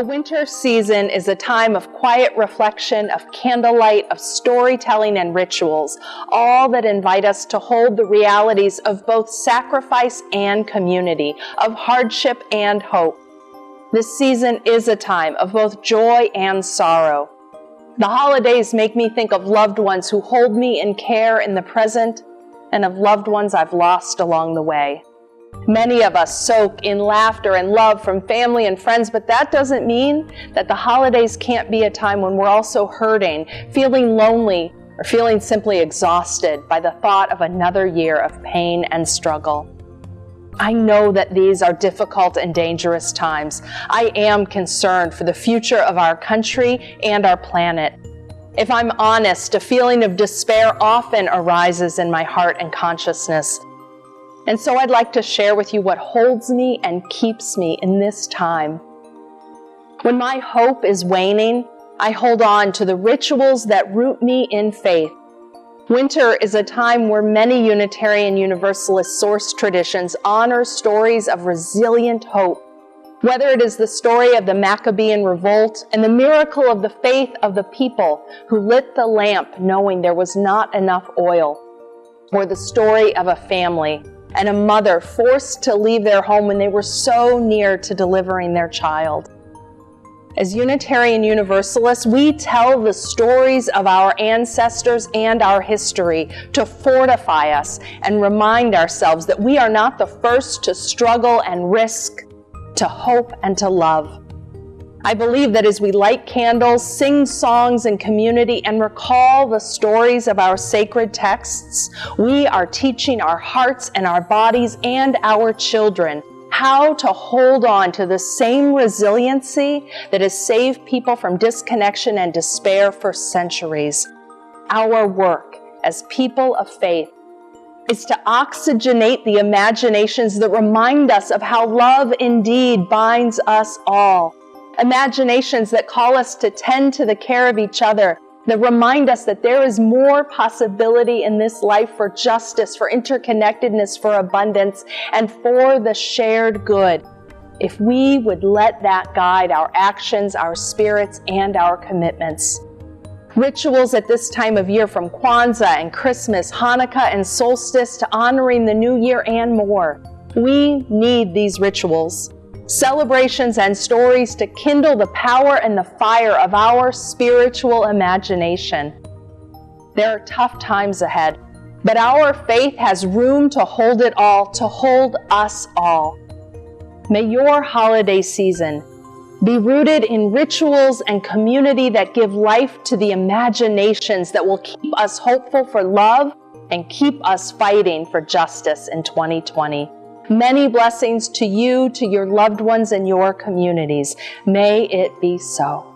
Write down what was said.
The winter season is a time of quiet reflection, of candlelight, of storytelling and rituals, all that invite us to hold the realities of both sacrifice and community, of hardship and hope. This season is a time of both joy and sorrow. The holidays make me think of loved ones who hold me in care in the present and of loved ones I've lost along the way. Many of us soak in laughter and love from family and friends, but that doesn't mean that the holidays can't be a time when we're also hurting, feeling lonely, or feeling simply exhausted by the thought of another year of pain and struggle. I know that these are difficult and dangerous times. I am concerned for the future of our country and our planet. If I'm honest, a feeling of despair often arises in my heart and consciousness. And so I'd like to share with you what holds me and keeps me in this time. When my hope is waning, I hold on to the rituals that root me in faith. Winter is a time where many Unitarian Universalist source traditions honor stories of resilient hope. Whether it is the story of the Maccabean revolt and the miracle of the faith of the people who lit the lamp knowing there was not enough oil, or the story of a family and a mother forced to leave their home when they were so near to delivering their child. As Unitarian Universalists, we tell the stories of our ancestors and our history to fortify us and remind ourselves that we are not the first to struggle and risk, to hope and to love. I believe that as we light candles, sing songs in community, and recall the stories of our sacred texts, we are teaching our hearts and our bodies and our children how to hold on to the same resiliency that has saved people from disconnection and despair for centuries. Our work as people of faith is to oxygenate the imaginations that remind us of how love indeed binds us all imaginations that call us to tend to the care of each other, that remind us that there is more possibility in this life for justice, for interconnectedness, for abundance, and for the shared good. If we would let that guide our actions, our spirits, and our commitments. Rituals at this time of year from Kwanzaa and Christmas, Hanukkah and solstice to honoring the new year and more. We need these rituals celebrations, and stories to kindle the power and the fire of our spiritual imagination. There are tough times ahead, but our faith has room to hold it all, to hold us all. May your holiday season be rooted in rituals and community that give life to the imaginations that will keep us hopeful for love and keep us fighting for justice in 2020. Many blessings to you, to your loved ones, and your communities. May it be so.